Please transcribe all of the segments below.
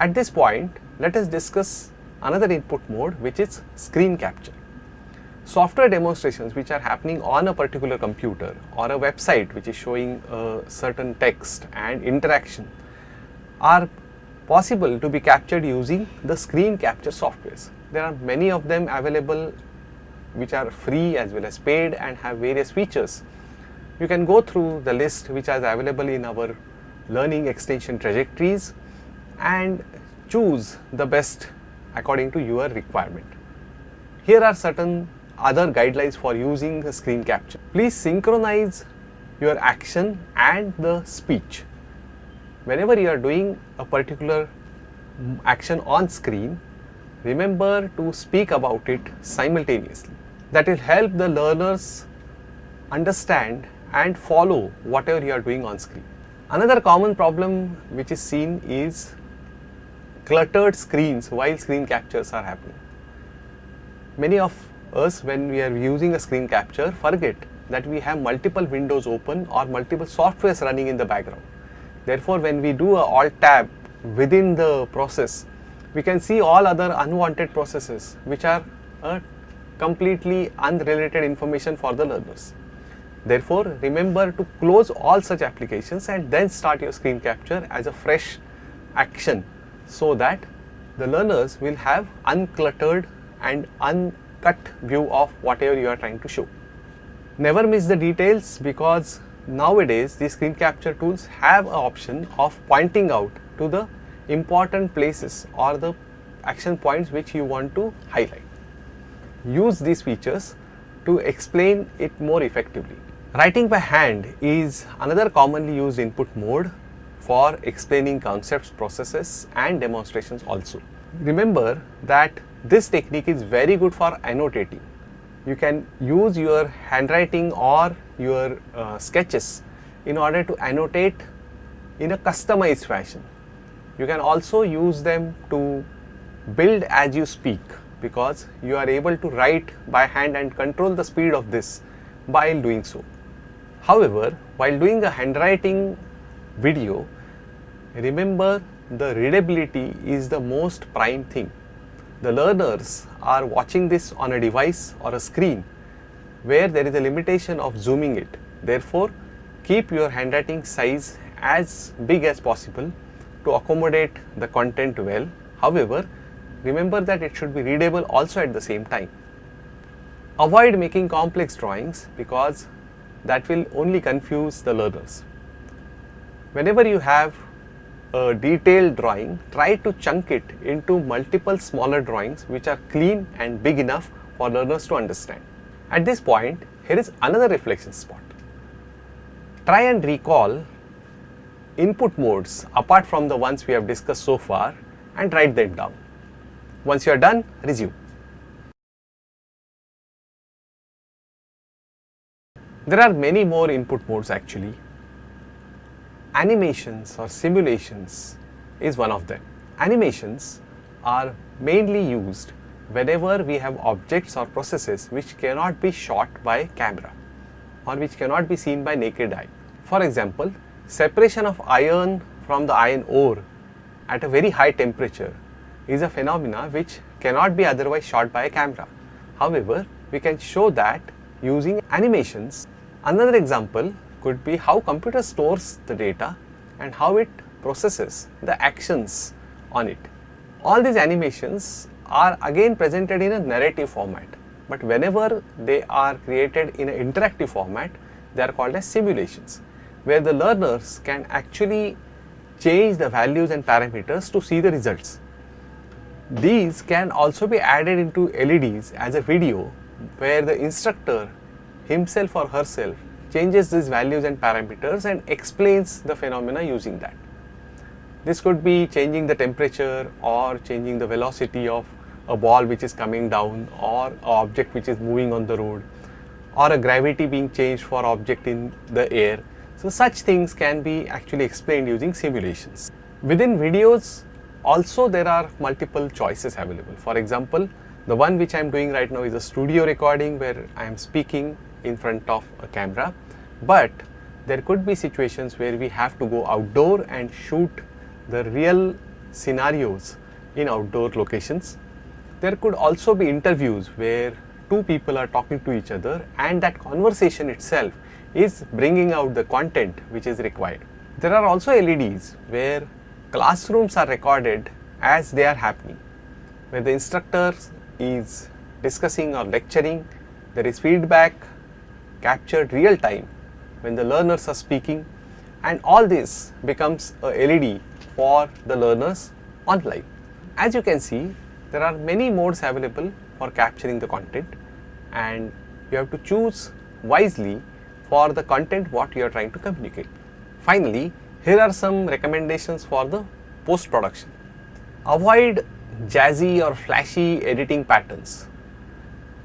At this point, let us discuss another input mode which is screen capture. Software demonstrations which are happening on a particular computer or a website which is showing a certain text and interaction are possible to be captured using the screen capture softwares. There are many of them available which are free as well as paid and have various features. You can go through the list which is available in our learning extension trajectories and choose the best according to your requirement. Here are certain other guidelines for using the screen capture. Please synchronize your action and the speech. Whenever you are doing a particular mm, action on screen, remember to speak about it simultaneously. That will help the learners understand and follow whatever you are doing on screen. Another common problem which is seen is cluttered screens while screen captures are happening. Many of us when we are using a screen capture forget that we have multiple windows open or multiple softwares running in the background. Therefore, when we do a alt tab within the process, we can see all other unwanted processes which are a completely unrelated information for the learners. Therefore, remember to close all such applications and then start your screen capture as a fresh action so that the learners will have uncluttered and uncut view of whatever you are trying to show. Never miss the details because nowadays the screen capture tools have an option of pointing out to the important places or the action points which you want to highlight. Use these features to explain it more effectively. Writing by hand is another commonly used input mode for explaining concepts, processes and demonstrations also. Remember that this technique is very good for annotating. You can use your handwriting or your uh, sketches in order to annotate in a customized fashion. You can also use them to build as you speak because you are able to write by hand and control the speed of this while doing so. However, while doing a handwriting video, remember the readability is the most prime thing. The learners are watching this on a device or a screen where there is a limitation of zooming it. Therefore, keep your handwriting size as big as possible to accommodate the content well. However, remember that it should be readable also at the same time. Avoid making complex drawings because that will only confuse the learners. Whenever you have a detailed drawing, try to chunk it into multiple smaller drawings which are clean and big enough for learners to understand. At this point, here is another reflection spot. Try and recall input modes apart from the ones we have discussed so far and write them down. Once you are done, resume. There are many more input modes actually. Animations or simulations is one of them. Animations are mainly used whenever we have objects or processes which cannot be shot by camera or which cannot be seen by naked eye. For example, separation of iron from the iron ore at a very high temperature is a phenomena which cannot be otherwise shot by a camera. However, we can show that using animations. Another example could be how computer stores the data and how it processes the actions on it. All these animations are again presented in a narrative format, but whenever they are created in an interactive format, they are called as simulations, where the learners can actually change the values and parameters to see the results. These can also be added into LEDs as a video where the instructor himself or herself changes these values and parameters and explains the phenomena using that. This could be changing the temperature or changing the velocity of a ball which is coming down or object which is moving on the road or a gravity being changed for object in the air. So such things can be actually explained using simulations. Within videos also there are multiple choices available. For example, the one which I am doing right now is a studio recording where I am speaking in front of a camera but there could be situations where we have to go outdoor and shoot the real scenarios in outdoor locations. There could also be interviews where two people are talking to each other and that conversation itself is bringing out the content which is required. There are also LEDs where classrooms are recorded as they are happening, where the instructor is discussing or lecturing, there is feedback captured real time when the learners are speaking and all this becomes a LED for the learners online. As you can see, there are many modes available for capturing the content and you have to choose wisely for the content what you are trying to communicate. Finally, here are some recommendations for the post production. Avoid jazzy or flashy editing patterns.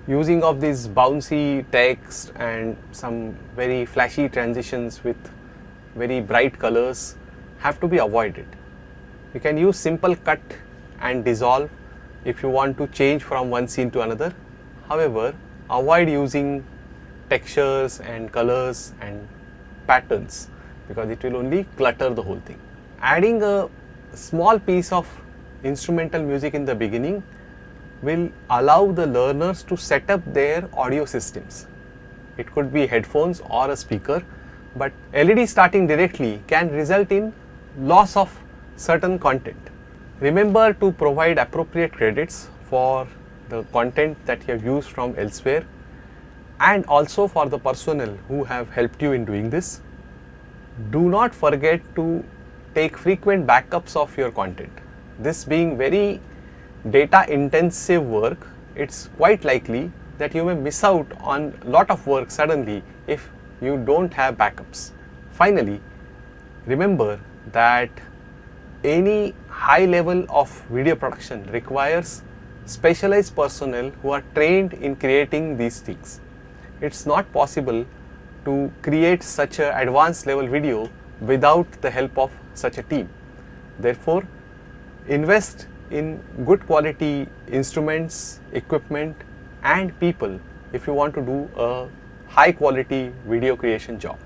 Using of these bouncy text and some very flashy transitions with very bright colors have to be avoided. You can use simple cut and dissolve if you want to change from one scene to another. However, avoid using textures and colors and patterns because it will only clutter the whole thing. Adding a small piece of instrumental music in the beginning will allow the learners to set up their audio systems. It could be headphones or a speaker, but LED starting directly can result in loss of certain content. Remember to provide appropriate credits for the content that you have used from elsewhere and also for the personnel who have helped you in doing this. Do not forget to take frequent backups of your content. This being very data intensive work, it's quite likely that you may miss out on a lot of work suddenly if you don't have backups. Finally, remember that any high level of video production requires specialized personnel who are trained in creating these things it's not possible to create such an advanced level video without the help of such a team. Therefore, invest in good quality instruments, equipment and people if you want to do a high quality video creation job.